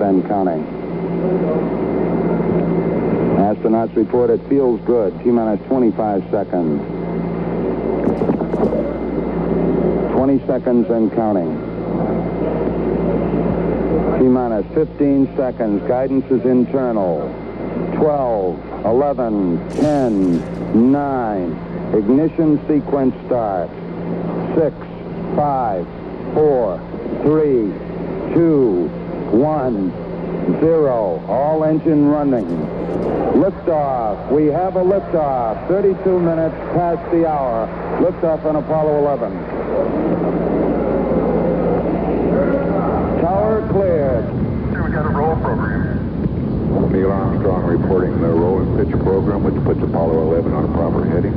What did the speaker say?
and counting. Astronauts report it feels good. T minus 25 seconds. 20 seconds and counting. T minus 15 seconds. Guidance is internal. 12, 11, 10, 9. Ignition sequence starts. 6, 5, 4, 3, 2, 1, 0. All engine running. Liftoff. We have a liftoff. 32 minutes past the hour. Liftoff on Apollo 11. Tower cleared. Here we got a roll program. Neil Armstrong reporting the roll and pitch program, which puts Apollo 11 on a proper heading.